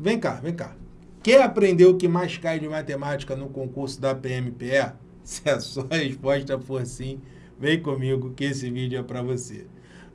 Vem cá, vem cá. Quer aprender o que mais cai de matemática no concurso da PMPE? Se a sua resposta for sim, vem comigo que esse vídeo é para você.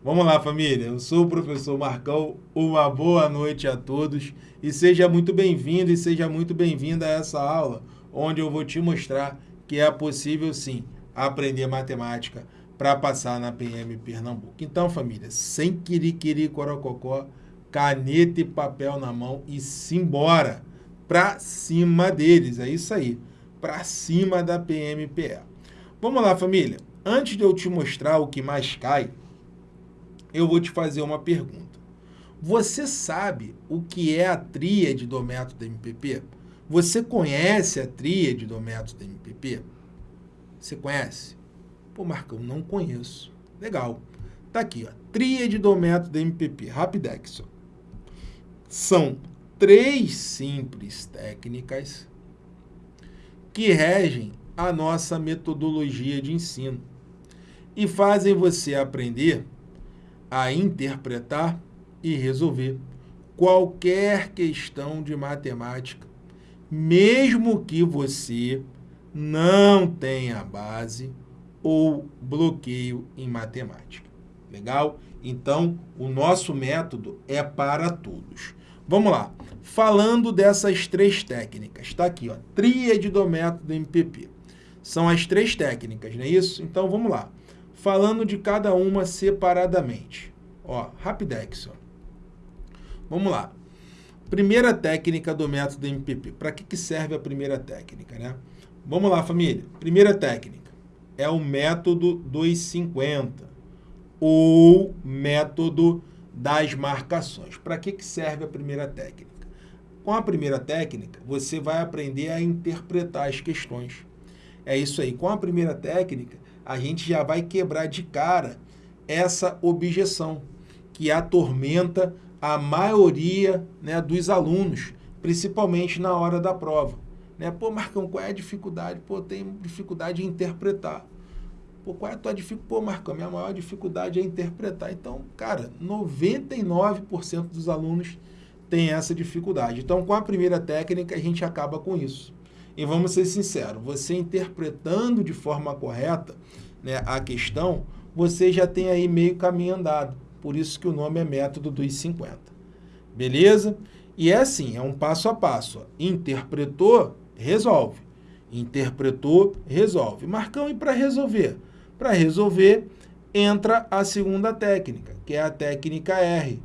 Vamos lá, família. Eu sou o professor Marcão. Uma boa noite a todos e seja muito bem-vindo e seja muito bem-vinda a essa aula, onde eu vou te mostrar que é possível sim aprender matemática para passar na PM Pernambuco. Então, família, sem querer corococó, caneta e papel na mão e simbora para cima deles. É isso aí, para cima da PMPE. Vamos lá, família. Antes de eu te mostrar o que mais cai, eu vou te fazer uma pergunta. Você sabe o que é a tríade do método MPP? Você conhece a tríade do método MPP? Você conhece? Pô, Marcão, não conheço. Legal. Tá aqui, ó. Tríade do método MPP. Rapidex. São três simples técnicas que regem a nossa metodologia de ensino e fazem você aprender a interpretar e resolver qualquer questão de matemática, mesmo que você não tenha base ou bloqueio em matemática. Legal? Então, o nosso método é para todos. Vamos lá. Falando dessas três técnicas, está aqui, ó, tríade do método MPP. São as três técnicas, não é isso? Então, vamos lá. Falando de cada uma separadamente. Ó, Rapidex, ó. Vamos lá. Primeira técnica do método MPP. Para que, que serve a primeira técnica, né? Vamos lá, família. Primeira técnica é o método dos 50 ou método das marcações. Para que, que serve a primeira técnica? Com a primeira técnica, você vai aprender a interpretar as questões. É isso aí. Com a primeira técnica, a gente já vai quebrar de cara essa objeção que atormenta a maioria né, dos alunos, principalmente na hora da prova. Né? Pô, Marcão, qual é a dificuldade? Pô, tem dificuldade em interpretar. Pô, qual é a tua dificuldade? Pô, Marcão, minha maior dificuldade é interpretar. Então, cara, 99% dos alunos têm essa dificuldade. Então, com a primeira técnica, a gente acaba com isso. E vamos ser sinceros, você interpretando de forma correta né, a questão, você já tem aí meio caminho andado. Por isso que o nome é método dos 50. Beleza? E é assim, é um passo a passo. Interpretou, resolve. Interpretou, resolve. Marcão, e para resolver? Para resolver, entra a segunda técnica, que é a técnica R.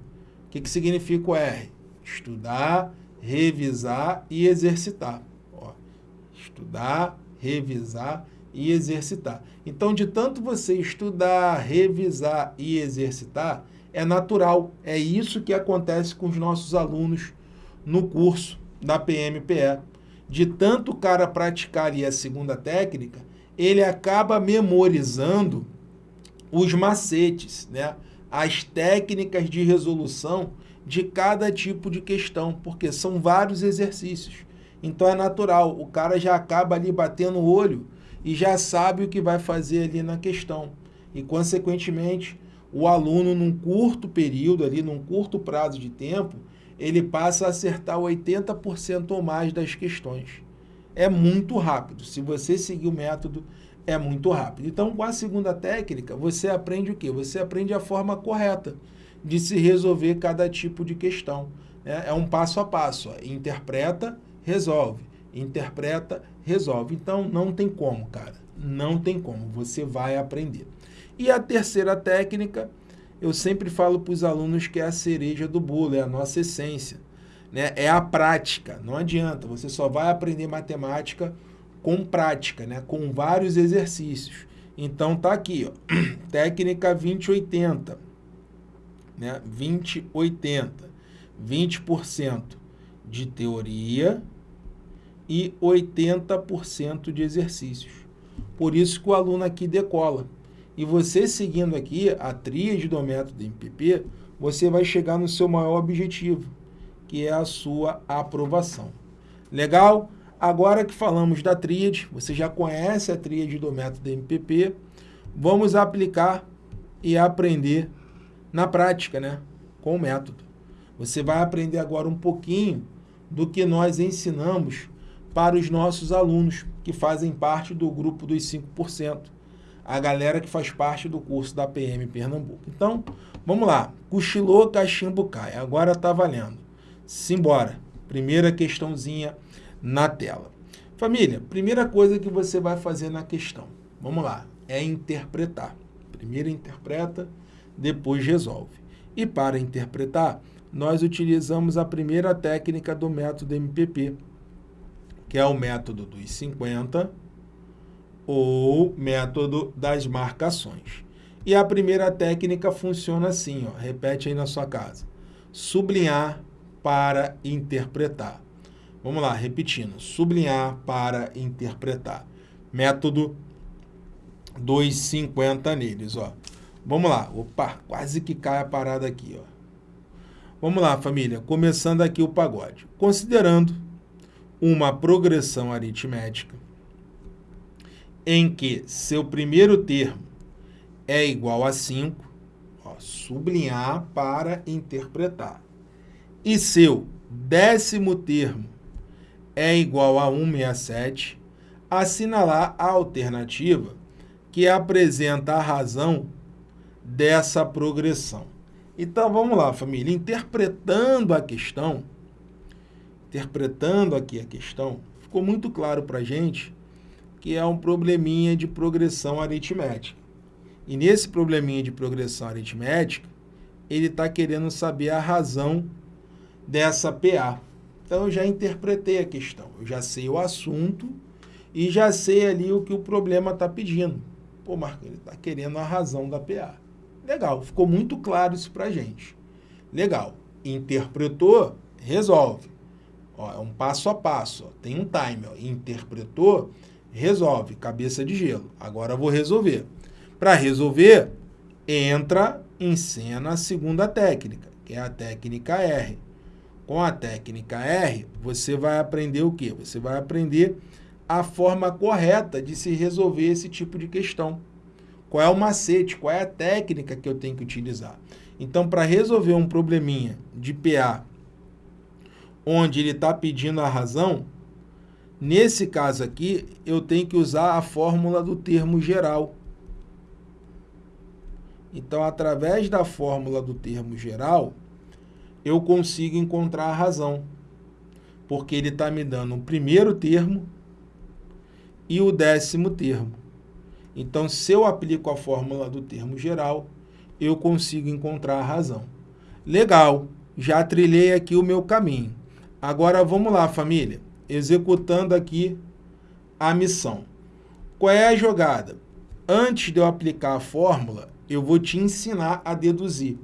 O que, que significa o R? Estudar, revisar e exercitar. Ó, estudar, revisar e exercitar. Então, de tanto você estudar, revisar e exercitar, é natural. É isso que acontece com os nossos alunos no curso da PMPE. De tanto o cara praticar ali a segunda técnica, ele acaba memorizando os macetes, né? as técnicas de resolução de cada tipo de questão, porque são vários exercícios. Então é natural, o cara já acaba ali batendo o olho e já sabe o que vai fazer ali na questão. E, consequentemente, o aluno, num curto período, ali, num curto prazo de tempo, ele passa a acertar 80% ou mais das questões. É muito rápido. Se você seguir o método, é muito rápido. Então, com a segunda técnica, você aprende o quê? Você aprende a forma correta de se resolver cada tipo de questão. É, é um passo a passo. Ó. Interpreta, resolve. Interpreta, resolve. Então, não tem como, cara. Não tem como. Você vai aprender. E a terceira técnica eu sempre falo para os alunos que é a cereja do bolo, é a nossa essência. Né? É a prática, não adianta, você só vai aprender matemática com prática, né? com vários exercícios. Então tá aqui, ó, técnica 2080, né? 2080, 20% de teoria e 80% de exercícios. Por isso que o aluno aqui decola. E você seguindo aqui a tríade do método MPP, você vai chegar no seu maior objetivo, que é a sua aprovação. Legal? Agora que falamos da tríade, você já conhece a tríade do método MPP, vamos aplicar e aprender na prática, né? Com o método. Você vai aprender agora um pouquinho do que nós ensinamos para os nossos alunos que fazem parte do grupo dos 5%, a galera que faz parte do curso da PM Pernambuco. Então, vamos lá. Cochilou, cachimbo cai. Agora está valendo. Simbora. Primeira questãozinha na tela. Família, primeira coisa que você vai fazer na questão, vamos lá, é interpretar. Primeiro interpreta, depois resolve. E para interpretar, nós utilizamos a primeira técnica do método MPP, que é o método dos 50 ou método das marcações. E a primeira técnica funciona assim, ó, repete aí na sua casa. Sublinhar para interpretar. Vamos lá, repetindo. Sublinhar para interpretar. Método 250 neles, ó. Vamos lá. Opa, quase que cai a parada aqui, ó. Vamos lá, família. Começando aqui o pagode. Considerando uma progressão aritmética em que seu primeiro termo é igual a 5, ó, sublinhar para interpretar, e seu décimo termo é igual a 167, assinalar a alternativa que apresenta a razão dessa progressão. Então, vamos lá, família. Interpretando a questão, interpretando aqui a questão, ficou muito claro para a gente que é um probleminha de progressão aritmética. E nesse probleminha de progressão aritmética, ele está querendo saber a razão dessa PA. Então, eu já interpretei a questão, eu já sei o assunto e já sei ali o que o problema está pedindo. Pô, Marco, ele está querendo a razão da PA. Legal, ficou muito claro isso para gente. Legal, interpretou, resolve. Ó, é um passo a passo, ó, tem um time. Ó. Interpretou, resolve, cabeça de gelo. Agora vou resolver. Para resolver, entra em cena a segunda técnica, que é a técnica R. Com a técnica R, você vai aprender o quê? Você vai aprender a forma correta de se resolver esse tipo de questão. Qual é o macete, qual é a técnica que eu tenho que utilizar. Então, para resolver um probleminha de PA, onde ele está pedindo a razão, nesse caso aqui, eu tenho que usar a fórmula do termo geral. Então, através da fórmula do termo geral, eu consigo encontrar a razão. Porque ele está me dando o primeiro termo e o décimo termo. Então, se eu aplico a fórmula do termo geral, eu consigo encontrar a razão. Legal, já trilhei aqui o meu caminho. Agora vamos lá, família, executando aqui a missão. Qual é a jogada? Antes de eu aplicar a fórmula, eu vou te ensinar a deduzir.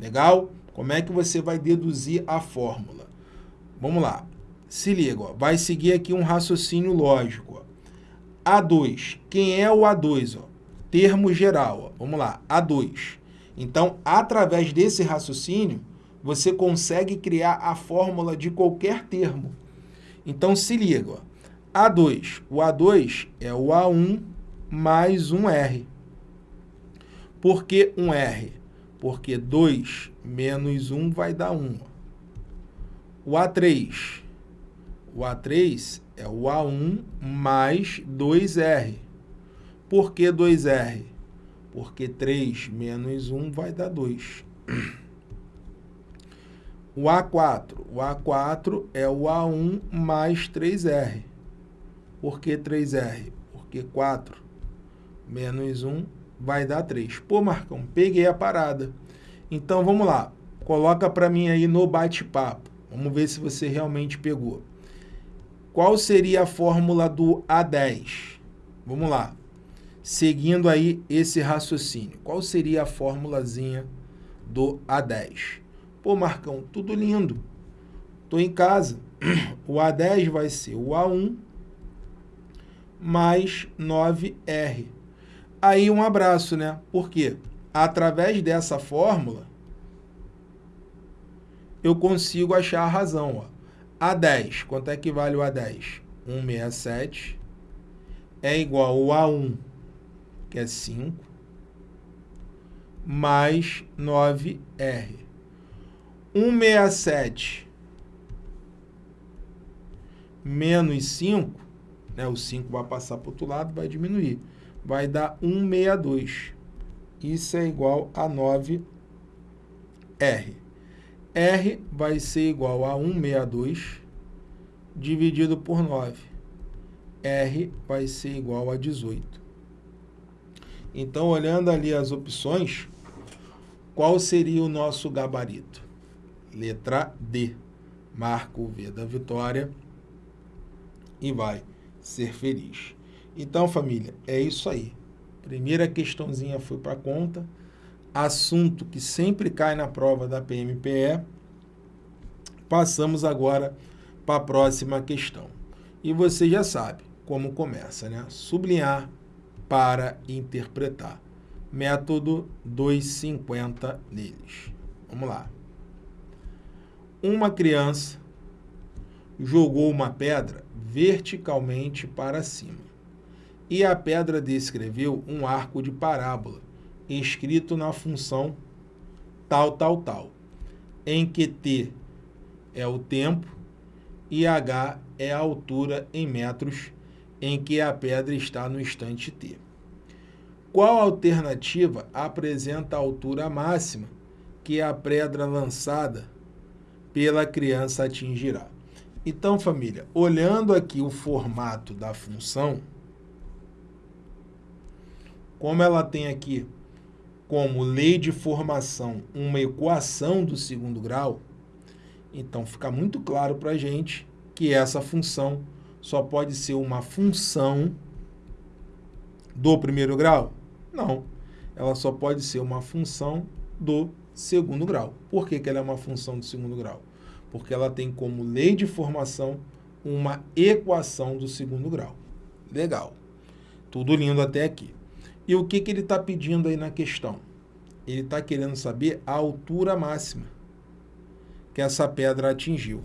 Legal? Como é que você vai deduzir a fórmula? Vamos lá. Se liga, ó. vai seguir aqui um raciocínio lógico. Ó. A2. Quem é o A2? Ó? Termo geral. Ó. Vamos lá, A2. Então, através desse raciocínio, você consegue criar a fórmula de qualquer termo. Então, se liga. Ó. A2. O A2 é o A1 mais um R. Por que um R? Porque 2 menos 1 vai dar 1. O A3. O A3 é o A1 mais 2R. Por que 2R? Porque 3 menos 1 vai dar 2. O A4. O A4 é o A1 mais 3R. Por que 3R? Porque 4 menos 1 vai dar 3. Pô, Marcão, peguei a parada. Então, vamos lá. Coloca para mim aí no bate-papo. Vamos ver se você realmente pegou. Qual seria a fórmula do A10? Vamos lá. Seguindo aí esse raciocínio. Qual seria a formulazinha do A10? Pô, Marcão, tudo lindo. Estou em casa. O A10 vai ser o A1 mais 9R. Aí um abraço, né? Por quê? Através dessa fórmula, eu consigo achar a razão, ó. A10, quanto é que vale o A10? 167 é igual ao A1, que é 5, mais 9R. 167 menos 5, né, o 5 vai passar para o outro lado, vai diminuir. Vai dar 162. Isso é igual a 9R. R vai ser igual a 162 dividido por 9. R vai ser igual a 18. Então, olhando ali as opções, qual seria o nosso gabarito? Letra D. Marca o V da vitória e vai ser feliz. Então, família, é isso aí. Primeira questãozinha foi para conta. Assunto que sempre cai na prova da PMPE. Passamos agora para a próxima questão. E você já sabe como começa, né? Sublinhar para interpretar. Método 250 neles. Vamos lá. Uma criança jogou uma pedra verticalmente para cima. E a pedra descreveu um arco de parábola, escrito na função tal, tal, tal, em que t é o tempo e h é a altura em metros em que a pedra está no instante t. Qual alternativa apresenta a altura máxima que a pedra lançada pela criança atingirá? Então, família, olhando aqui o formato da função, como ela tem aqui como lei de formação uma equação do segundo grau, então fica muito claro para a gente que essa função só pode ser uma função do primeiro grau? Não, ela só pode ser uma função do segundo grau. Por que, que ela é uma função do segundo grau? porque ela tem como lei de formação uma equação do segundo grau. Legal. Tudo lindo até aqui. E o que, que ele está pedindo aí na questão? Ele está querendo saber a altura máxima que essa pedra atingiu.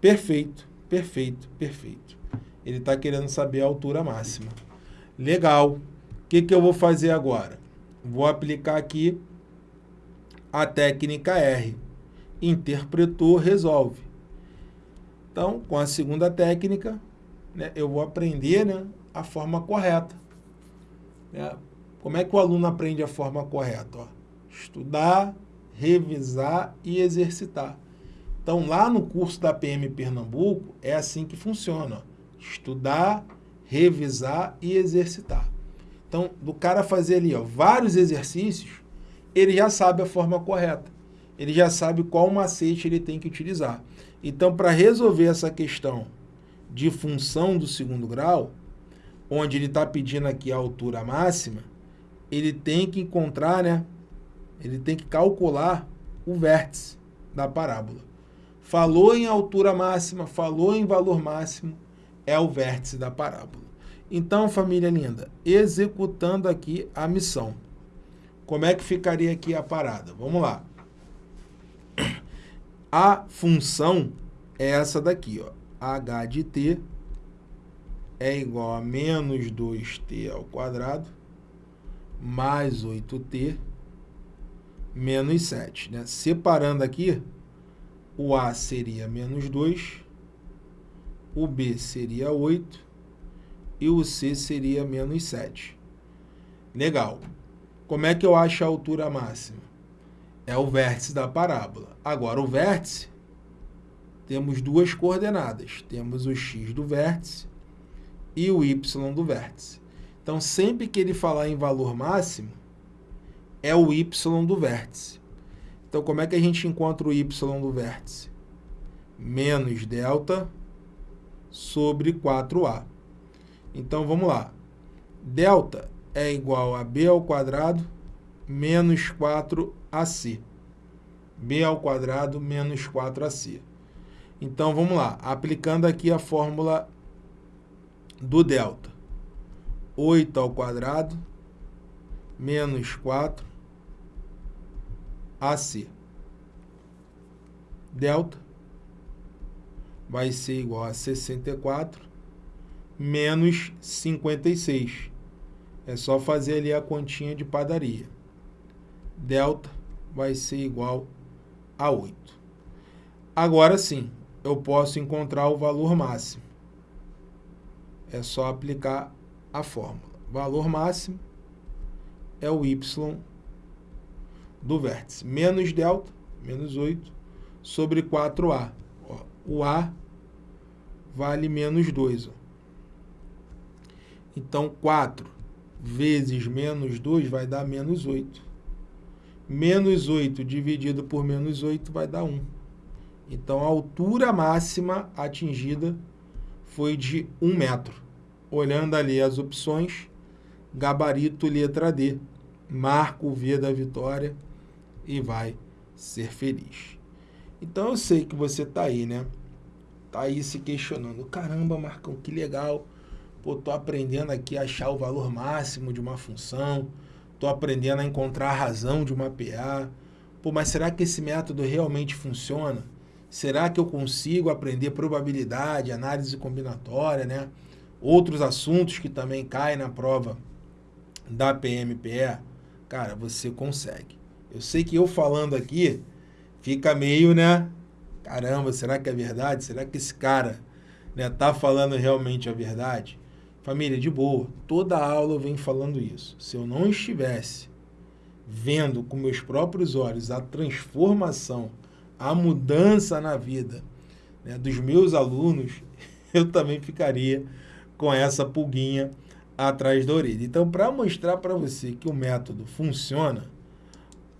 Perfeito, perfeito, perfeito. Ele está querendo saber a altura máxima. Legal. O que, que eu vou fazer agora? Vou aplicar aqui a técnica R interpretou, resolve. Então, com a segunda técnica, né, eu vou aprender né, a forma correta. Né? Como é que o aluno aprende a forma correta? Ó, estudar, revisar e exercitar. Então, lá no curso da PM Pernambuco, é assim que funciona. Ó. Estudar, revisar e exercitar. Então, do cara fazer ali ó, vários exercícios, ele já sabe a forma correta ele já sabe qual macete ele tem que utilizar. Então, para resolver essa questão de função do segundo grau, onde ele está pedindo aqui a altura máxima, ele tem que encontrar, né? Ele tem que calcular o vértice da parábola. Falou em altura máxima, falou em valor máximo, é o vértice da parábola. Então, família linda, executando aqui a missão. Como é que ficaria aqui a parada? Vamos lá. A função é essa daqui, ó. h de t é igual a menos 2t ao quadrado mais 8t menos 7. Né? Separando aqui, o a seria menos 2, o b seria 8 e o c seria menos 7. Legal. Como é que eu acho a altura máxima? é o vértice da parábola. Agora, o vértice, temos duas coordenadas. Temos o x do vértice e o y do vértice. Então, sempre que ele falar em valor máximo, é o y do vértice. Então, como é que a gente encontra o y do vértice? Menos delta sobre 4a. Então, vamos lá. Delta é igual a b ao quadrado menos 4ac. b ao quadrado menos 4ac. Então, vamos lá. Aplicando aqui a fórmula do delta. 8 ao quadrado menos 4 AC. Delta vai ser igual a 64 menos 56. É só fazer ali a continha de padaria delta vai ser igual a 8. Agora sim, eu posso encontrar o valor máximo. É só aplicar a fórmula. Valor máximo é o y do vértice. Menos delta, menos 8, sobre 4a. Ó, o a vale menos 2. Ó. Então, 4 vezes menos 2 vai dar menos 8. Menos 8 dividido por menos 8 vai dar 1. Então, a altura máxima atingida foi de 1 metro. Olhando ali as opções, gabarito letra D, marca o V da vitória e vai ser feliz. Então, eu sei que você está aí, né? Está aí se questionando. Caramba, Marcão, que legal. Pô, tô aprendendo aqui a achar o valor máximo de uma função. Tô aprendendo a encontrar a razão de uma PA. Pô, mas será que esse método realmente funciona? Será que eu consigo aprender probabilidade, análise combinatória, né? Outros assuntos que também caem na prova da PMPE? Cara, você consegue. Eu sei que eu falando aqui fica meio, né? Caramba, será que é verdade? Será que esse cara né, tá falando realmente a verdade? Família, de boa, toda aula eu venho falando isso. Se eu não estivesse vendo com meus próprios olhos a transformação a mudança na vida né, dos meus alunos, eu também ficaria com essa pulguinha atrás da orelha. Então, para mostrar para você que o método funciona,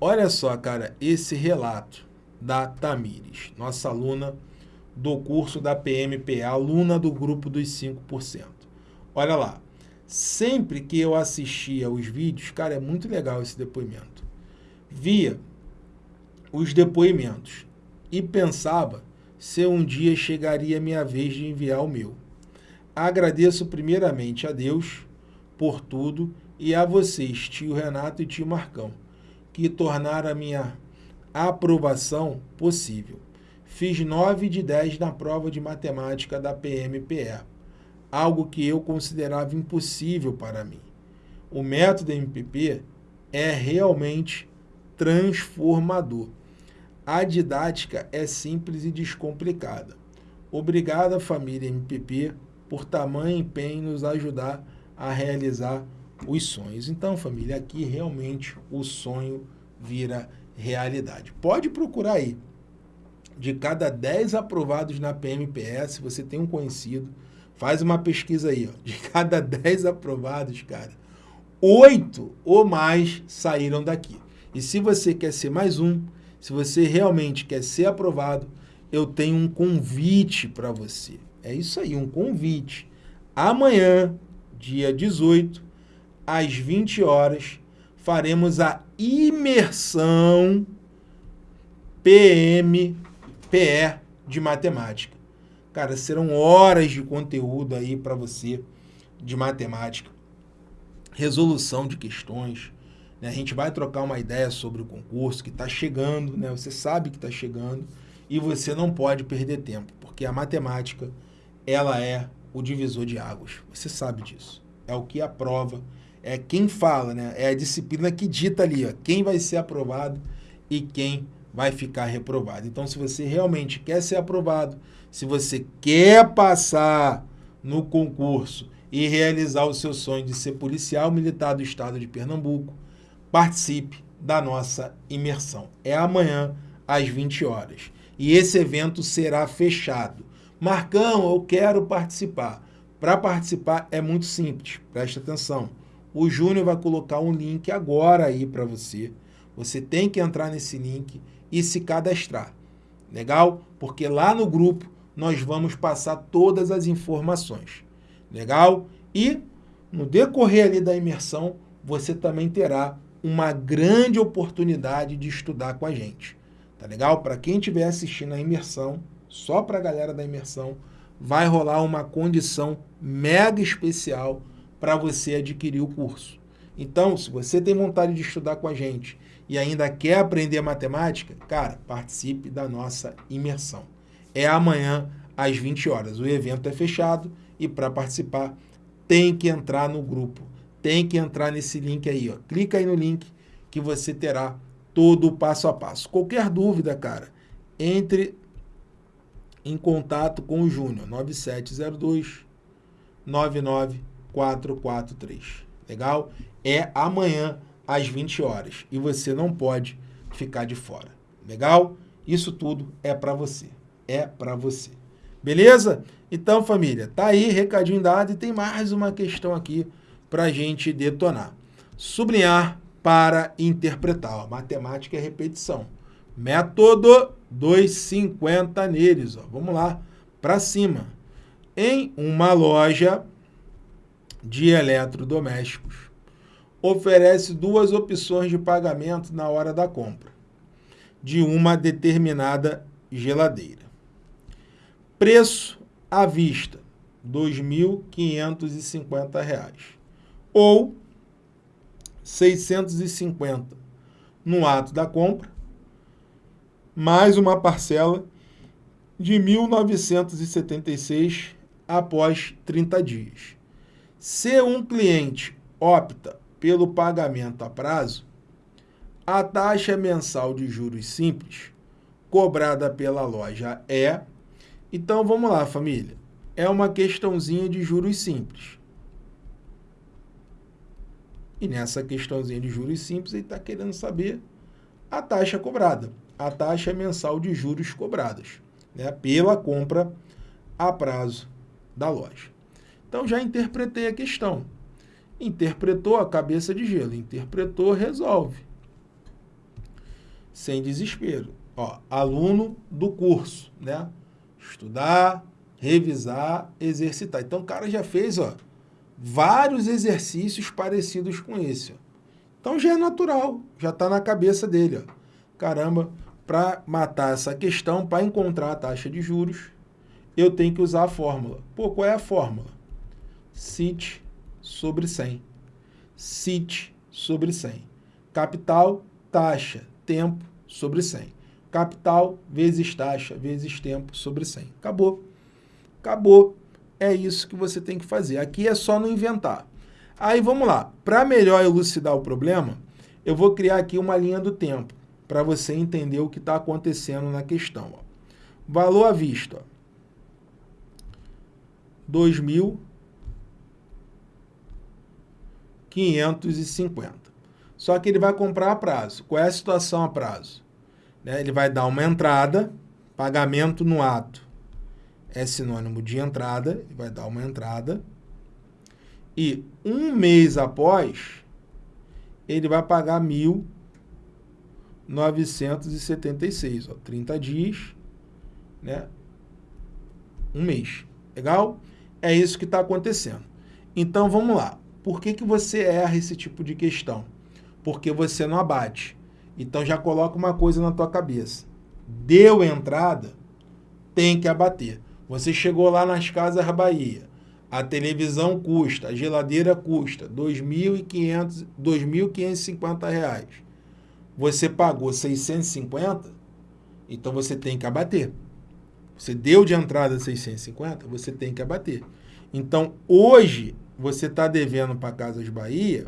olha só, cara, esse relato da Tamires, nossa aluna do curso da PMPA, aluna do grupo dos 5%. Olha lá, sempre que eu assistia os vídeos, cara, é muito legal esse depoimento, via os depoimentos e pensava se um dia chegaria minha vez de enviar o meu. Agradeço primeiramente a Deus por tudo e a vocês, tio Renato e tio Marcão, que tornaram a minha aprovação possível. Fiz 9 de 10 na prova de matemática da PMPE, algo que eu considerava impossível para mim. O método MPP é realmente transformador. A didática é simples e descomplicada. Obrigada, família MPP, por tamanho empenho em nos ajudar a realizar os sonhos. Então, família, aqui realmente o sonho vira realidade. Pode procurar aí. De cada 10 aprovados na PMPS, você tem um conhecido, faz uma pesquisa aí. Ó. De cada 10 aprovados, cara, 8 ou mais saíram daqui. E se você quer ser mais um, se você realmente quer ser aprovado, eu tenho um convite para você. É isso aí, um convite. Amanhã, dia 18, às 20 horas, faremos a imersão PM, PE de matemática. Cara, serão horas de conteúdo aí para você de matemática, resolução de questões, né? A gente vai trocar uma ideia sobre o concurso que está chegando, né? você sabe que está chegando e você não pode perder tempo, porque a matemática ela é o divisor de águas. Você sabe disso. É o que aprova, é quem fala, né? é a disciplina que dita ali ó, quem vai ser aprovado e quem vai ficar reprovado. Então, se você realmente quer ser aprovado, se você quer passar no concurso e realizar o seu sonho de ser policial militar do estado de Pernambuco, participe da nossa imersão. É amanhã, às 20 horas. E esse evento será fechado. Marcão, eu quero participar. Para participar é muito simples, preste atenção. O Júnior vai colocar um link agora aí para você. Você tem que entrar nesse link e se cadastrar. Legal? Porque lá no grupo nós vamos passar todas as informações. Legal? E no decorrer ali da imersão, você também terá uma grande oportunidade de estudar com a gente. Tá legal? Para quem estiver assistindo a imersão, só para a galera da imersão, vai rolar uma condição mega especial para você adquirir o curso. Então, se você tem vontade de estudar com a gente e ainda quer aprender matemática, cara, participe da nossa imersão. É amanhã às 20 horas. O evento é fechado e para participar tem que entrar no grupo tem que entrar nesse link aí, ó. Clica aí no link que você terá todo o passo a passo. Qualquer dúvida, cara, entre em contato com o Júnior, 9702 99443. Legal? É amanhã às 20 horas e você não pode ficar de fora. Legal? Isso tudo é para você. É para você. Beleza? Então, família, tá aí, recadinho dado e tem mais uma questão aqui para gente detonar. Sublinhar para interpretar. Ó, matemática é repetição. Método 250 neles. Ó. Vamos lá, para cima. Em uma loja de eletrodomésticos, oferece duas opções de pagamento na hora da compra de uma determinada geladeira. Preço à vista, R$ 2.550 ou 650 no ato da compra, mais uma parcela de 1.976 após 30 dias. Se um cliente opta pelo pagamento a prazo, a taxa mensal de juros simples cobrada pela loja é... Então, vamos lá, família. É uma questãozinha de juros simples. E nessa questãozinha de juros simples, ele está querendo saber a taxa cobrada, a taxa mensal de juros cobradas, né, pela compra a prazo da loja. Então, já interpretei a questão. Interpretou a cabeça de gelo, interpretou, resolve sem desespero. Ó, aluno do curso, né? Estudar, revisar, exercitar. Então, o cara já fez ó, vários exercícios parecidos com esse. Então, já é natural, já está na cabeça dele. Ó. Caramba, para matar essa questão, para encontrar a taxa de juros, eu tenho que usar a fórmula. Pô, qual é a fórmula? CIT sobre 100. CIT sobre 100. Capital, taxa, tempo sobre 100. Capital vezes taxa vezes tempo sobre 100. Acabou. Acabou. É isso que você tem que fazer. Aqui é só não inventar. Aí vamos lá. Para melhor elucidar o problema, eu vou criar aqui uma linha do tempo para você entender o que está acontecendo na questão. Ó. Valor à vista. 2.550. Só que ele vai comprar a prazo. Qual é a situação a prazo? Né? Ele vai dar uma entrada, pagamento no ato é sinônimo de entrada, vai dar uma entrada. E um mês após, ele vai pagar 1.976, ó, 30 dias, né? Um mês. Legal? É isso que está acontecendo. Então, vamos lá. Por que, que você erra esse tipo de questão? porque você não abate. Então já coloca uma coisa na tua cabeça. Deu entrada, tem que abater. Você chegou lá nas Casas Bahia, a televisão custa, a geladeira custa 2.550 reais. Você pagou 650, então você tem que abater. Você deu de entrada 650, você tem que abater. Então, hoje, você está devendo para Casas Bahia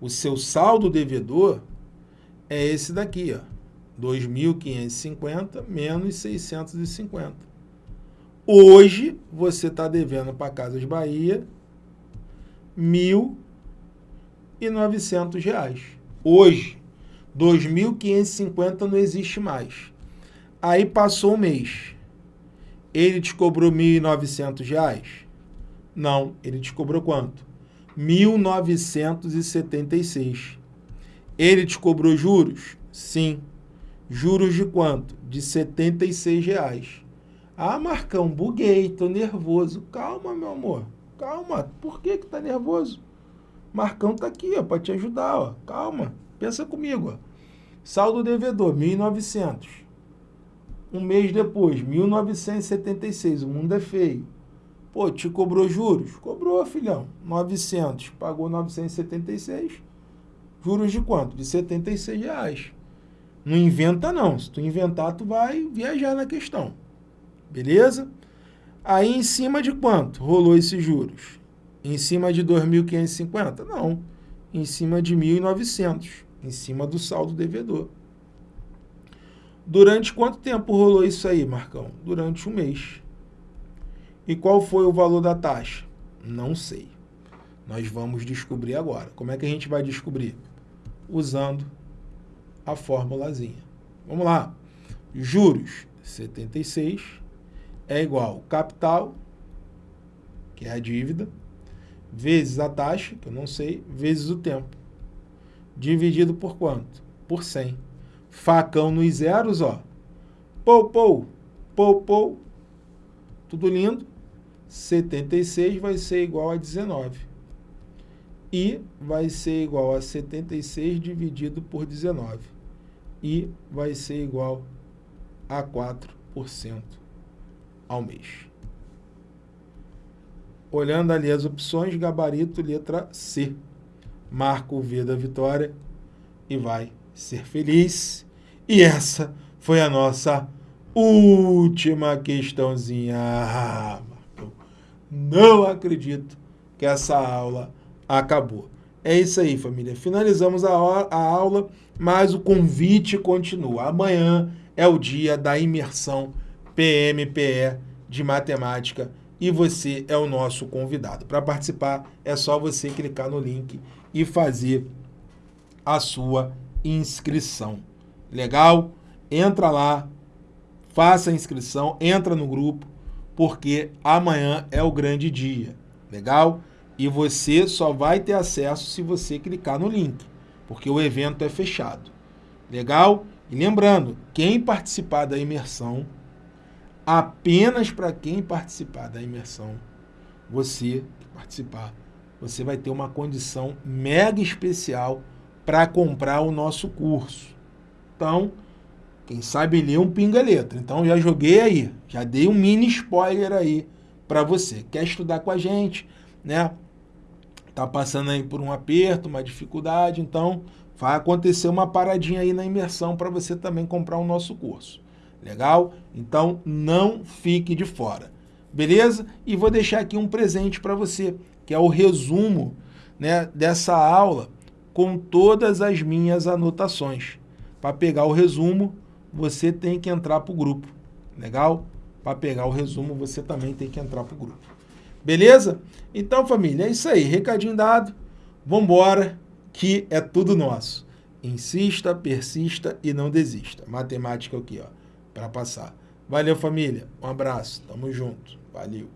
o seu saldo devedor é esse daqui, ó. 2.550 menos 650. Hoje, você está devendo para Casas Bahia 1.900 reais. Hoje, 2.550 não existe mais. Aí passou um mês. Ele te cobrou R$ 1.900? Não, ele te cobrou quanto? 1976. Ele te cobrou juros? Sim. Juros de quanto? De 76 reais. Ah, Marcão, buguei, tô nervoso. Calma, meu amor. Calma. Por que que tá nervoso? Marcão tá aqui, ó, para te ajudar, ó. Calma. Pensa comigo, ó. Saldo devedor, 1.900. Um mês depois, 1.976. O mundo é feio. Pô, te cobrou juros? Cobrou, filhão. 900. Pagou 976. Juros de quanto? De 76 reais. Não inventa não. Se tu inventar, tu vai viajar na questão. Beleza? Aí em cima de quanto rolou esses juros? Em cima de 2.550? Não. Em cima de 1.900. Em cima do saldo devedor. Durante quanto tempo rolou isso aí, Marcão? Durante um mês. E qual foi o valor da taxa? Não sei. Nós vamos descobrir agora. Como é que a gente vai descobrir? Usando a formulazinha. Vamos lá. Juros 76 é igual capital, que é a dívida, vezes a taxa, que eu não sei, vezes o tempo. Dividido por quanto? Por 100 facão nos zeros, ó. Pou, pou, pou, pou. Tudo lindo. 76 vai ser igual a 19. I vai ser igual a 76 dividido por 19. I vai ser igual a 4% ao mês. Olhando ali as opções, gabarito, letra C. Marca o V da vitória e vai ser feliz e essa foi a nossa última questãozinha. Ah, não acredito que essa aula acabou. É isso aí, família. Finalizamos a, a aula, mas o convite continua. Amanhã é o dia da imersão PMPE de matemática e você é o nosso convidado. Para participar, é só você clicar no link e fazer a sua inscrição. Legal? Entra lá, faça a inscrição, entra no grupo, porque amanhã é o grande dia. Legal? E você só vai ter acesso se você clicar no link, porque o evento é fechado. Legal? E lembrando, quem participar da imersão, apenas para quem participar da imersão, você que participar, você vai ter uma condição mega especial para comprar o nosso curso. Então, quem sabe ler um pinga letra. Então já joguei aí, já dei um mini spoiler aí para você. Quer estudar com a gente, né? Tá passando aí por um aperto, uma dificuldade, então vai acontecer uma paradinha aí na imersão para você também comprar o nosso curso. Legal? Então não fique de fora. Beleza? E vou deixar aqui um presente para você, que é o resumo né, dessa aula com todas as minhas anotações. Para pegar o resumo, você tem que entrar para o grupo. Legal? Para pegar o resumo, você também tem que entrar para o grupo. Beleza? Então, família, é isso aí. Recadinho dado. Vambora, que é tudo nosso. Insista, persista e não desista. Matemática aqui, ó, para passar. Valeu, família. Um abraço. Tamo junto. Valeu.